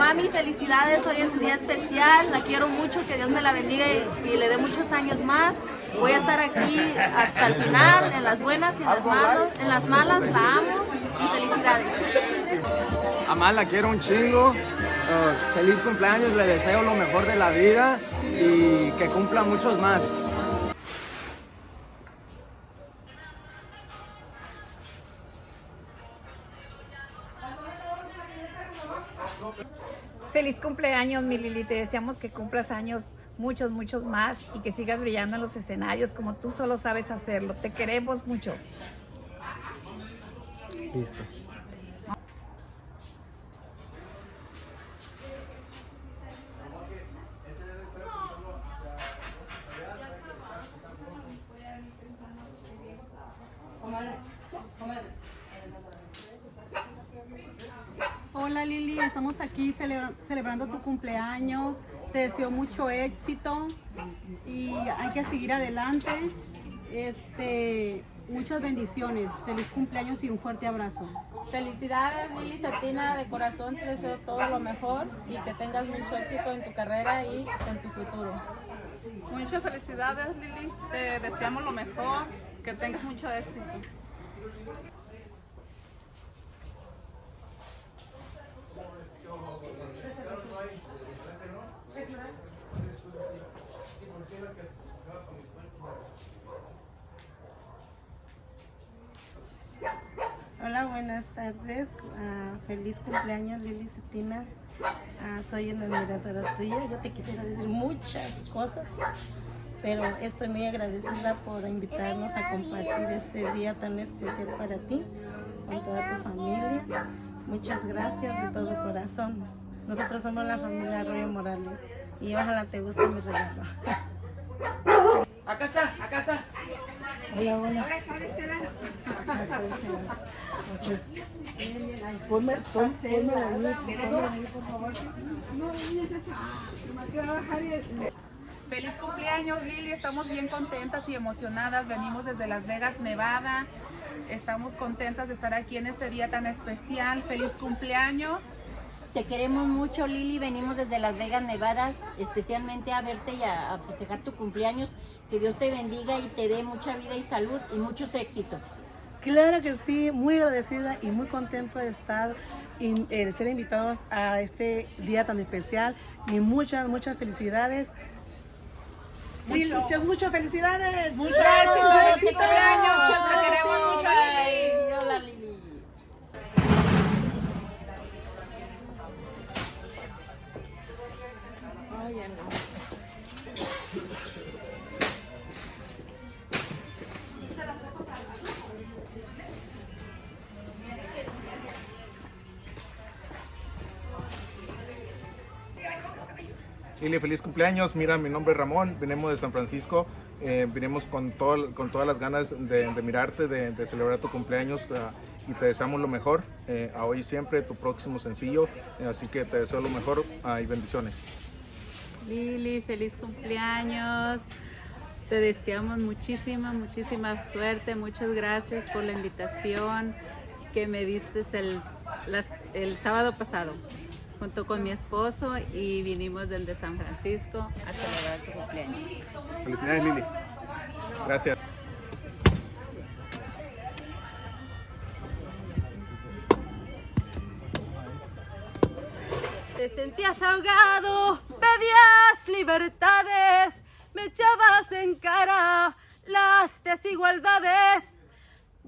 Mami, felicidades, hoy es un día especial, la quiero mucho, que Dios me la bendiga y, le dé muchos años más. Voy a estar aquí hasta el final, en las buenas y en las malas, en las malas la amo y felicidades. Amal, la quiero un chingo, uh, feliz cumpleaños, le deseo lo mejor de la vida y que cumpla muchos más. Cumpleaños, mi Lili. Te deseamos que cumplas años muchos, muchos más y que sigas brillando en los escenarios como tú solo sabes hacerlo. Te queremos mucho. Listo. Hola Lili, estamos aquí celebrando tu cumpleaños. Te deseo mucho éxito y hay que seguir adelante. Este, muchas bendiciones, feliz cumpleaños y un fuerte abrazo. Felicidades Lili Satina, de corazón te deseo todo lo mejor y que tengas mucho éxito en tu carrera y en tu futuro. Muchas felicidades Lili, te deseamos lo mejor, que tengas mucho éxito. Hola, buenas tardes. Ah, feliz cumpleaños, Lili Cetina. Ah, soy una admiradora tuya. Yo te quisiera decir muchas cosas, pero estoy muy agradecida por invitarnos a compartir este día tan especial para ti, con toda tu familia. Muchas gracias de todo corazón. Nosotros somos la familia Arroyo Morales y ojalá te guste mi regalo. Acá está, acá está. Hola, hola. Ahora está de este lado. Ponme, ponme, ponme ahí, por favor. No, que va a bajar Feliz cumpleaños Lili, estamos bien contentas y emocionadas, venimos desde Las Vegas, Nevada, estamos contentas de estar aquí en este día tan especial, feliz cumpleaños. Te queremos mucho Lili, venimos desde Las Vegas, Nevada, especialmente a verte y a, festejar tu cumpleaños. Que Dios te bendiga y te dé mucha vida y salud y muchos éxitos. Claro que sí, muy agradecida y muy contento de estar y eh, de ser invitados a este día tan especial y muchas, muchas felicidades. muchas, muchas felicidades. Mucho éxito, feliz cumpleaños, te queremos mucho. Hola Lili. Lili, feliz cumpleaños. Mira, mi nombre es Ramón, venimos de San Francisco. Eh, venimos con, todo, con todas las ganas de, mirarte, de, celebrar tu cumpleaños ah, y te deseamos lo mejor eh, a hoy siempre, tu próximo sencillo. Eh, así que te deseo lo mejor ah, y bendiciones. Lili, feliz cumpleaños. Te deseamos muchísima, muchísima suerte. Muchas gracias por la invitación que me diste el, el sábado pasado junto con mi esposo y vinimos desde San Francisco a celebrar tu cumpleaños. Felicidades Lili. Gracias. Te sentías ahogado, pedías libertades, me echabas en cara las desigualdades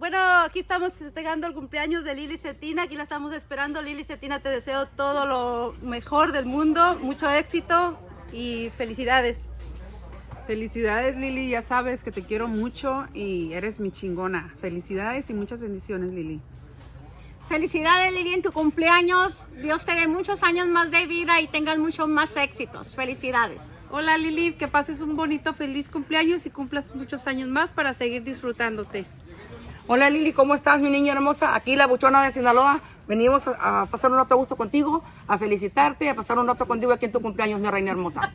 bueno, aquí estamos festejando el cumpleaños de Lili Cetina, aquí la estamos esperando. Lili Cetina, te deseo todo lo mejor del mundo, mucho éxito y felicidades. Felicidades Lili, ya sabes que te quiero mucho y eres mi chingona. Felicidades y muchas bendiciones Lili. Felicidades Lili en tu cumpleaños. Dios te dé muchos años más de vida y tengas muchos más éxitos. Felicidades. Hola Lili, que pases un bonito, feliz cumpleaños y cumplas muchos años más para seguir disfrutándote. Hola Lili, ¿cómo estás mi niña hermosa? Aquí la buchona de Sinaloa. Venimos a, pasar un rato a gusto contigo, a felicitarte, a pasar un rato contigo aquí en tu cumpleaños, mi reina hermosa.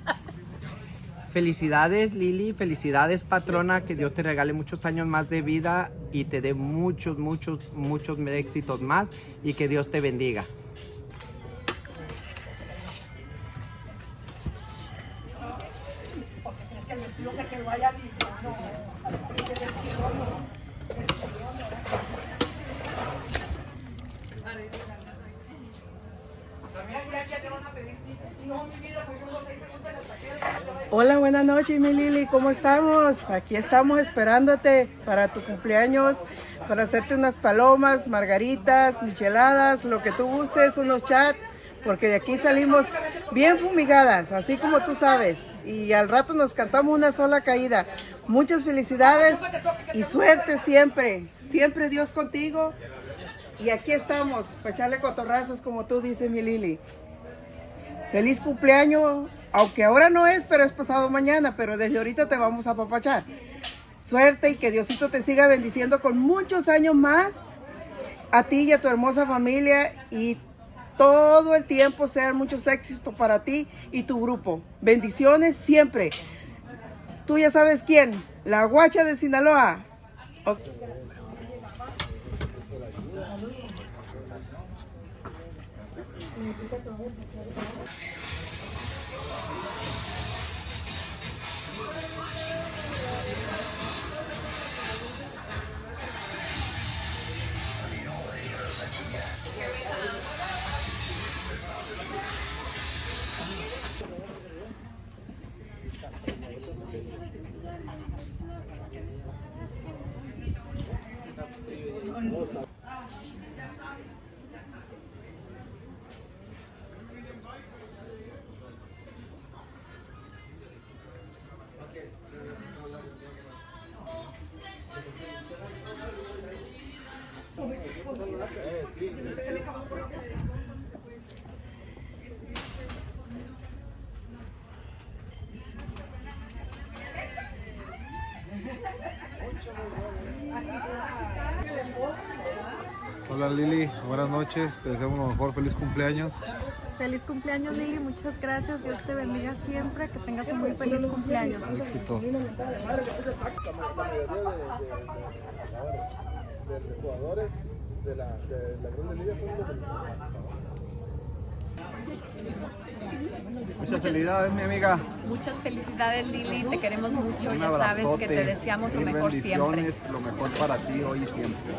Felicidades Lili, felicidades patrona, que Dios te regale muchos años más de vida y te dé muchos, muchos, muchos éxitos más y que Dios te bendiga. que Hola, buenas noches, mi Lili. ¿Cómo estamos? Aquí estamos esperándote para tu cumpleaños, para hacerte unas palomas, margaritas, micheladas, lo que tú gustes, unos chats, porque de aquí salimos bien fumigadas, así como tú sabes. Y al rato nos cantamos una sola caída. Muchas felicidades y suerte siempre. Siempre Dios contigo. Y aquí estamos, para echarle cotorrazos, como tú dices, mi Lili. Feliz cumpleaños, aunque ahora no es, pero es pasado mañana, pero desde ahorita te vamos a apapachar. Suerte y que Diosito te siga bendiciendo con muchos años más, a ti y a tu hermosa familia y todo el tiempo sean muchos éxitos para ti y tu grupo. Bendiciones siempre. Tú ya sabes quién, la guacha de Sinaloa. Noches, te deseamos lo mejor, feliz cumpleaños. Feliz cumpleaños Lili, muchas gracias, Dios te bendiga siempre, que tengas un muy feliz cumpleaños. Éxito. de jugadores de la, de la Grande Liga son los Muchas felicidades, mi amiga. Muchas felicidades, Lili. Te queremos mucho. Un ya sabes que te deseamos lo mejor siempre. Lo mejor para ti hoy y siempre.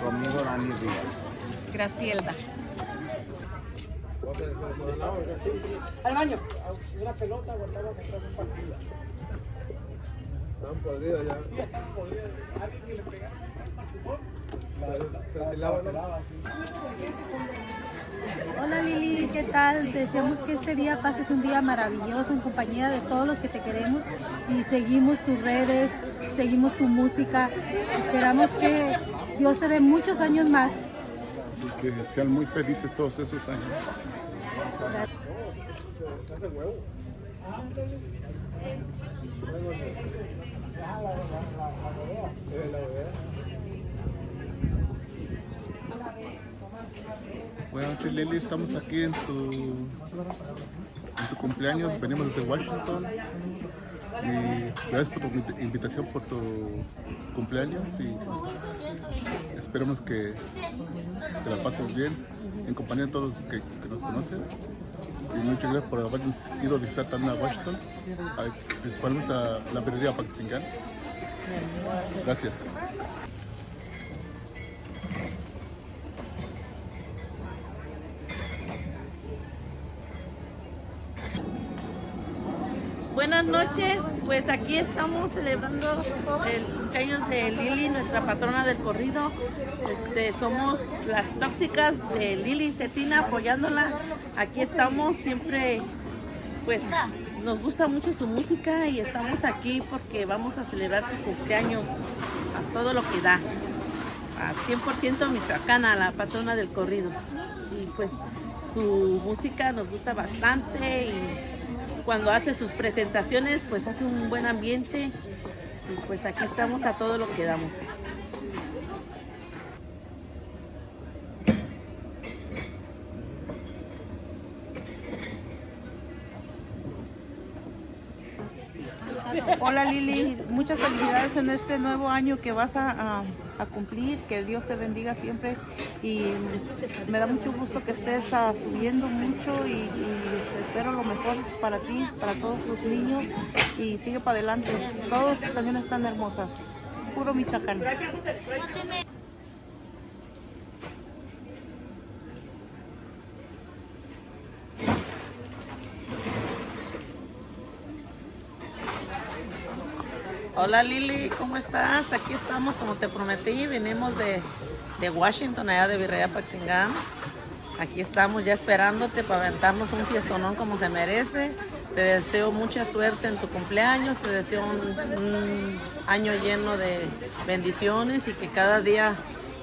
Tu amigo Dani Díaz. Gracielda. Al baño. Una pelota guardada contra un partido. Están podridos ya. Se vacilaban, ¿no? Hola Lili, ¿qué tal? Deseamos que este día pases un día maravilloso en compañía de todos los que te queremos y seguimos tus redes, seguimos tu música. Esperamos que Dios te dé muchos años más. Y que sean muy felices todos esos años. Buenas noches Lili, estamos aquí en tu, en tu cumpleaños, venimos desde Washington. Y gracias por tu invita- invitación, por tu cumpleaños y pues, esperemos que te la pases bien en compañía de todos los que, nos conoces. Y muchas gracias por habernos ido a visitar también a Washington, principalmente a la librería Paxingán. Gracias. Buenas noches, pues aquí estamos celebrando el cumpleaños de Lili, nuestra patrona del corrido. Este, somos las tóxicas de Lili Cetina apoyándola. Aquí estamos siempre, pues nos gusta mucho su música y estamos aquí porque vamos a celebrar su cumpleaños a todo lo que da. A 100% michoacana, la patrona del corrido. Y pues su música nos gusta bastante y cuando hace sus presentaciones pues hace un buen ambiente y pues aquí estamos a todo lo que damos. Hola Lili, muchas felicidades en este nuevo año que vas a, cumplir, que Dios te bendiga siempre y me da mucho gusto que estés ah, subiendo mucho y, espero lo mejor para ti, para todos los niños y sigue para adelante. Todas tus canciones están hermosas. Puro Michoacán. Hola Lili, ¿cómo estás? Aquí estamos, como te prometí, venimos de, de Washington, allá de Virreya Paxingán. Aquí estamos ya esperándote para aventarnos un fiestonón como se merece. Te deseo mucha suerte en tu cumpleaños, te deseo un, año lleno de bendiciones y que cada día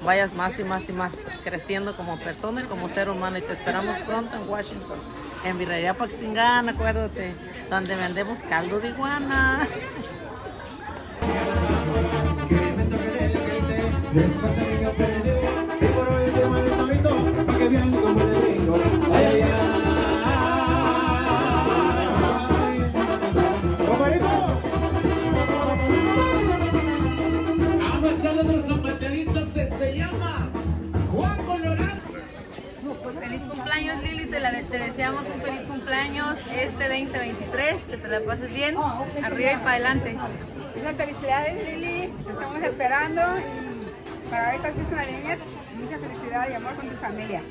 vayas más y más y más creciendo como persona y como ser humano. Y te esperamos pronto en Washington, en Virreya Paxingán, acuérdate, donde vendemos caldo de iguana. Te, la- te deseamos un feliz cumpleaños este 2023, que te la pases bien, arriba y para adelante. Muchas felicidades Lili, te estamos esperando y para estas fiestas navideñas mucha felicidad y amor con tu familia.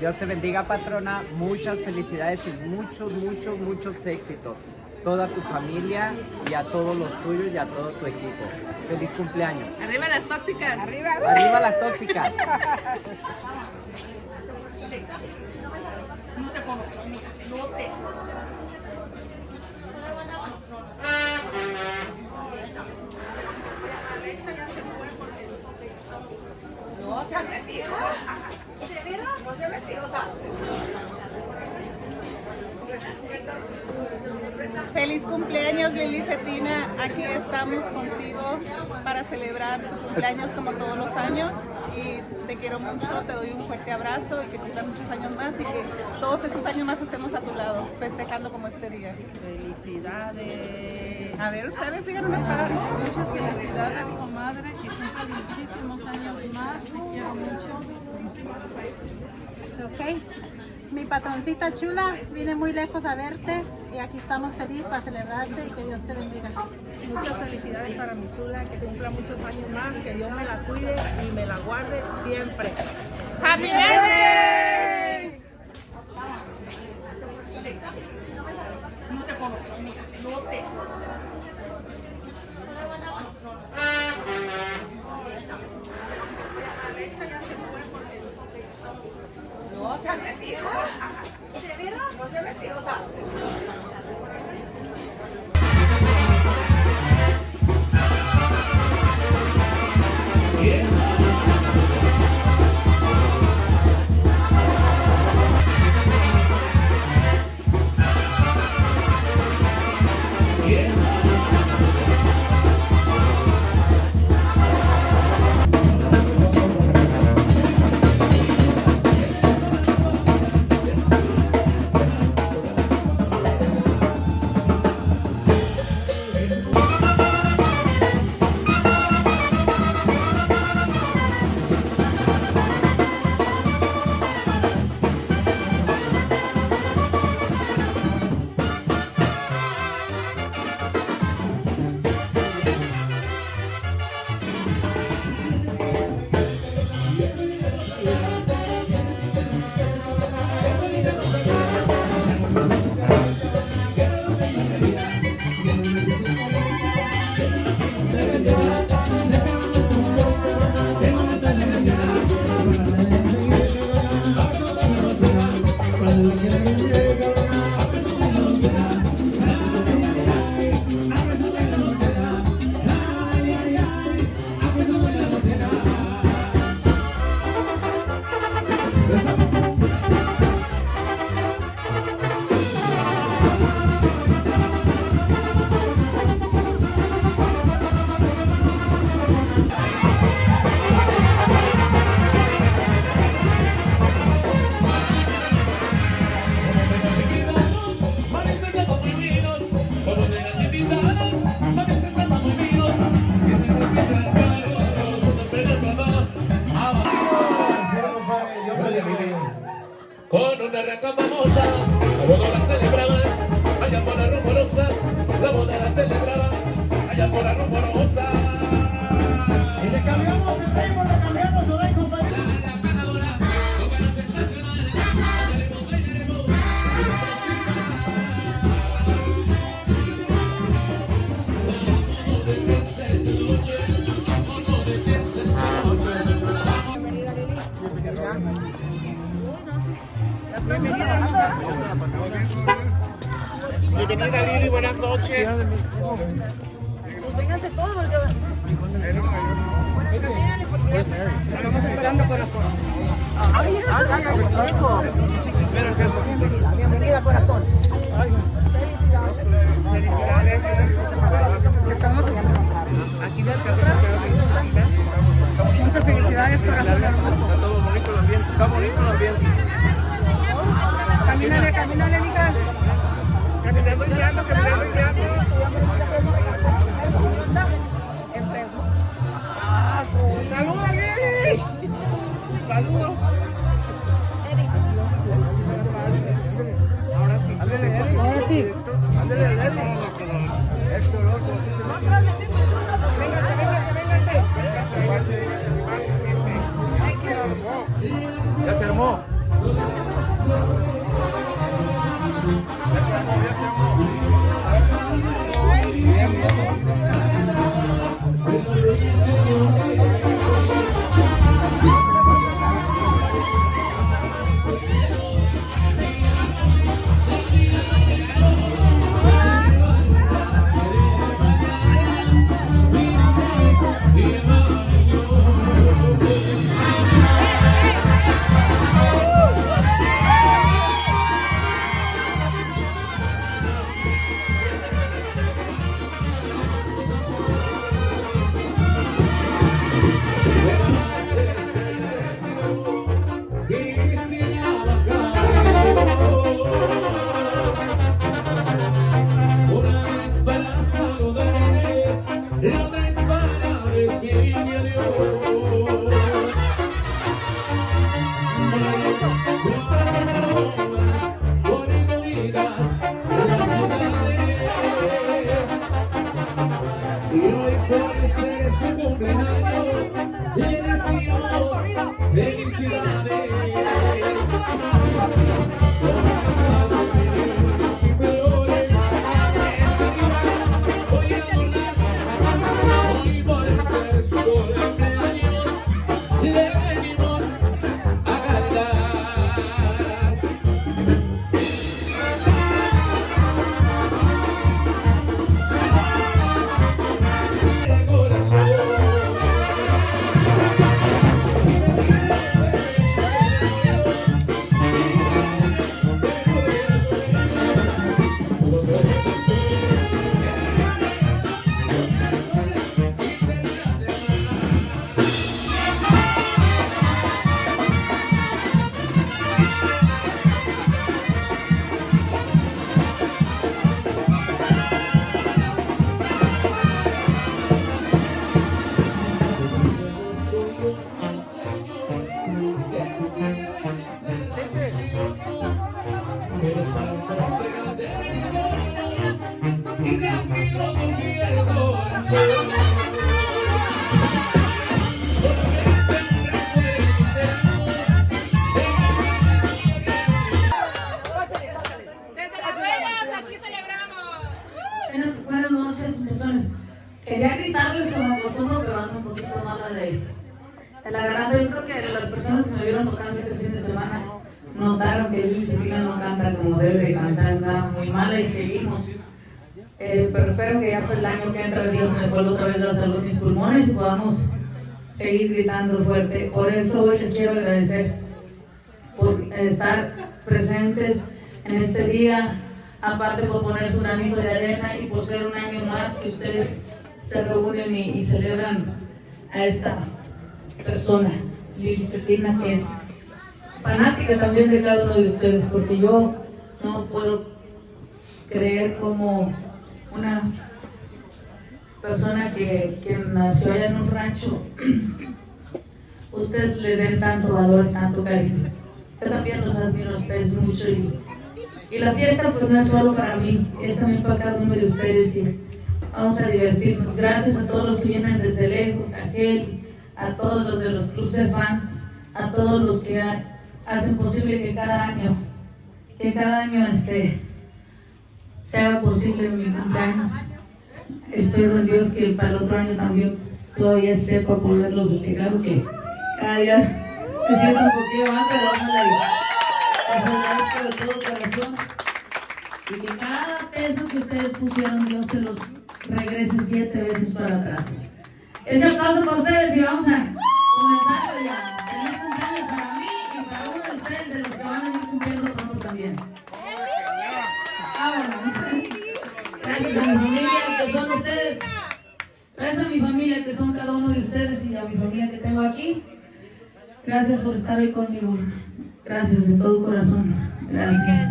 Dios te bendiga, patrona. Muchas felicidades y muchos, muchos, muchos éxitos. Toda tu familia y a todos los tuyos y a todo tu equipo. Feliz cumpleaños. Arriba las tóxicas. Arriba. Arriba las tóxicas. No te conozco, no te No seas mentirosa. ¿De veras? No seas mentirosa. Feliz cumpleaños Lili Cetina, aquí estamos contigo para celebrar tu cumpleaños como todos los años y te quiero mucho, te doy un fuerte abrazo y que cumplas muchos años más y que todos esos años más estemos a tu lado, festejando como este día. Felicidades. A ver, ustedes díganme para Muchas felicidades, comadre, que cumplas muchísimos años más. Te quiero mucho. Ok. Mi patroncita chula viene muy lejos a verte y aquí estamos felices para celebrarte y que Dios te bendiga. Muchas felicidades para mi chula, que cumpla muchos años más, que Dios me la cuide y me la guarde siempre. ¡Happy birthday! No te conozco, amiga. No te No fuerte. Por eso hoy les quiero agradecer por estar presentes en este día, aparte por poner su granito de arena y por ser un año más que ustedes se reúnen y, celebran a esta persona, Lili Cetina, que es fanática también de cada uno de ustedes, porque yo no puedo creer como una persona que, que nació allá en un rancho ustedes le den tanto valor, tanto cariño. Yo también los admiro a ustedes mucho y, y la fiesta pues no es solo para mí, es también para cada uno de ustedes y vamos a divertirnos. Gracias a todos los que vienen desde lejos, a Kelly, a todos los de los clubes de fans, a todos los que hacen posible que cada año, que cada año este, se haga posible mi cumpleaños. Espero en Dios que para el otro año también todavía esté para poderlo festejar, que cada día siento un poquito más, pero ojalá les agradezco de todo corazón y que cada peso que ustedes pusieron Dios se los regrese siete veces para atrás. Ese aplauso para ustedes y vamos a comenzar ya. Feliz cumpleaños para mí y para uno de ustedes de los que van a ir cumpliendo pronto también. Vámonos. Gracias a mi familia que son ustedes. Gracias a mi familia que son cada uno de ustedes y a mi familia que tengo aquí. Gracias por estar hoy conmigo. Gracias de todo corazón. Gracias.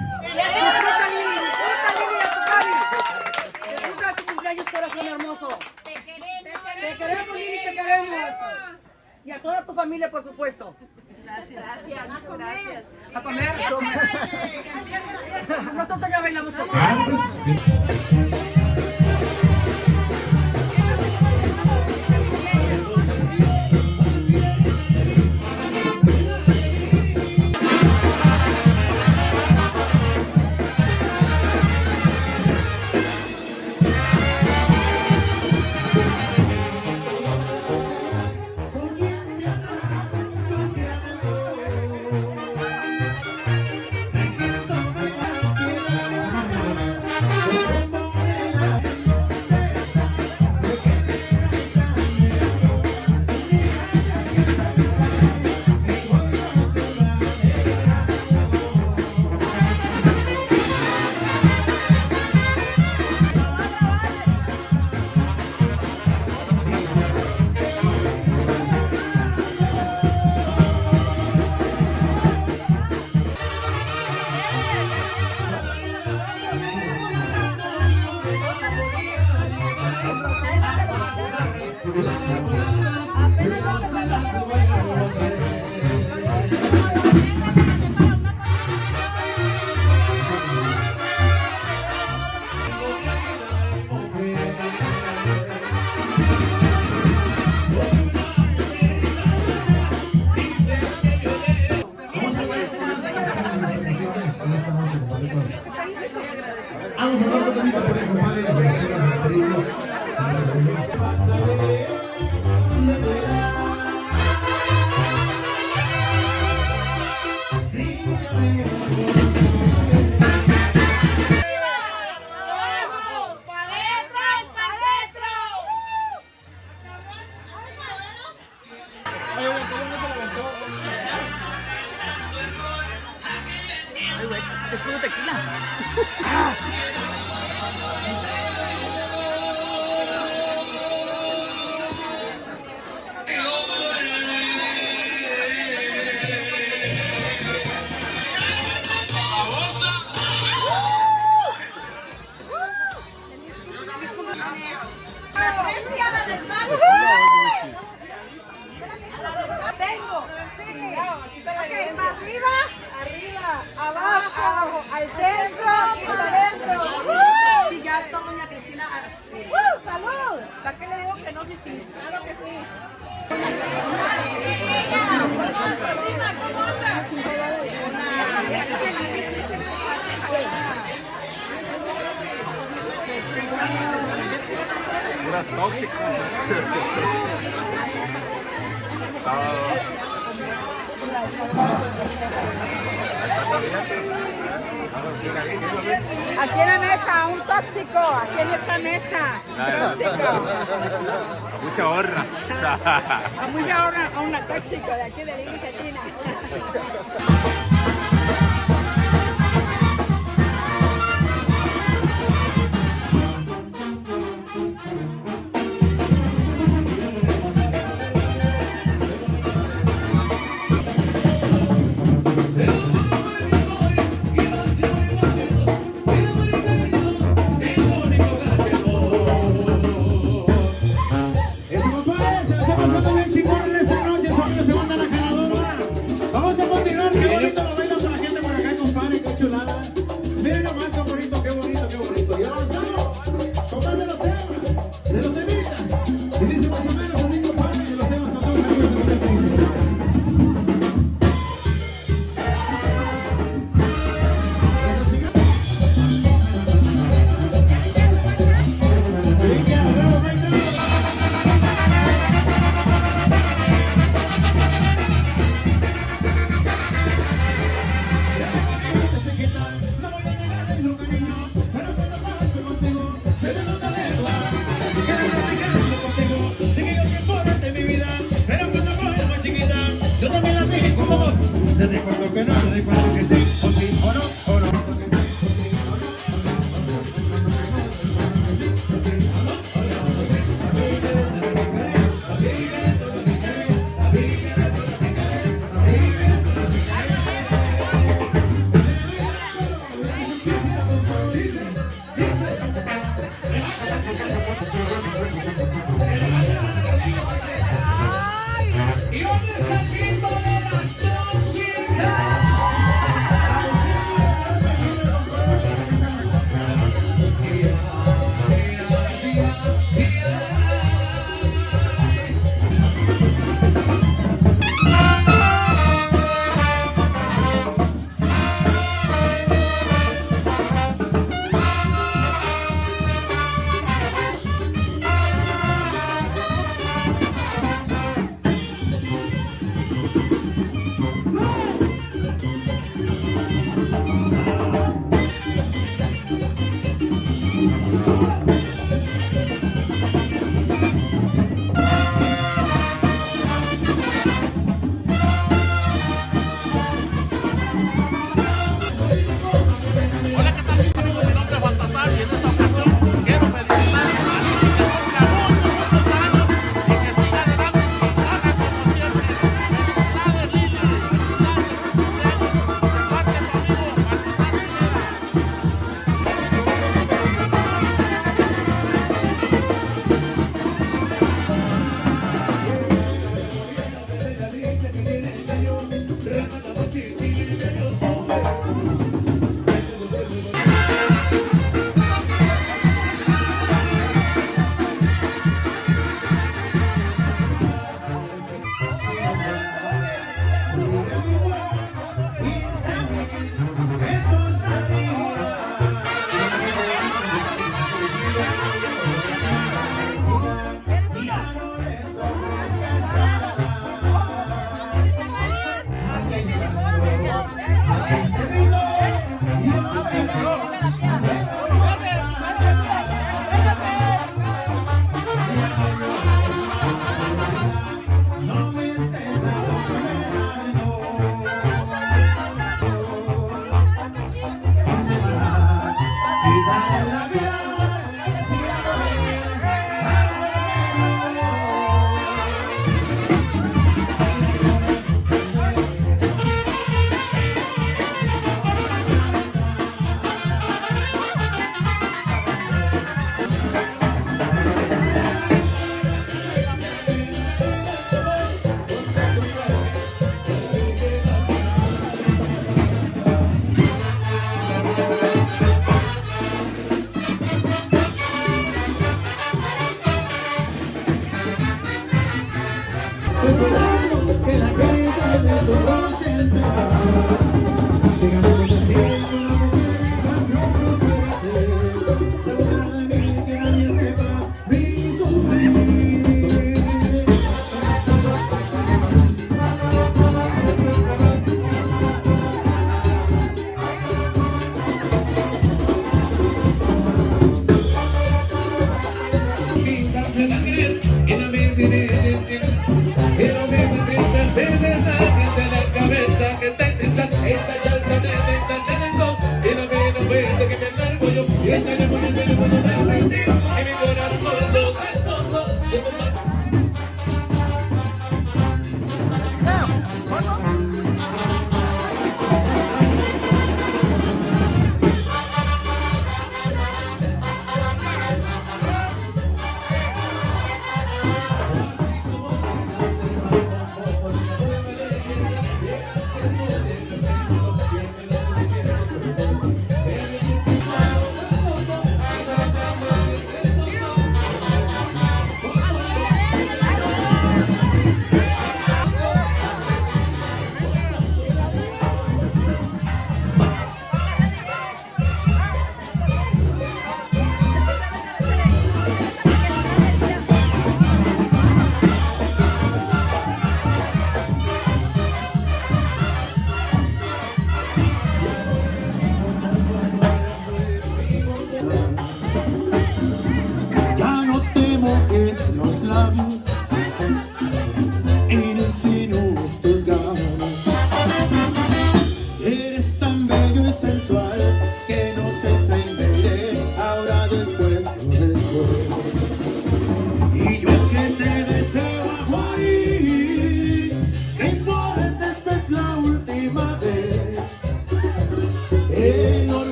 Corazón hermoso. Te queremos, Lili, te queremos. Y a toda tu familia, por supuesto. Gracias. Gracias. A comer. A comer. Nosotros ya bailamos. Aquí en la mesa, un tóxico. Aquí en esta mesa. Tóxico. Mucha honra. A mucha hora a una tóxico de aquí de Lili Cetina.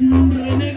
Rene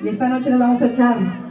Y esta noche nos vamos a echar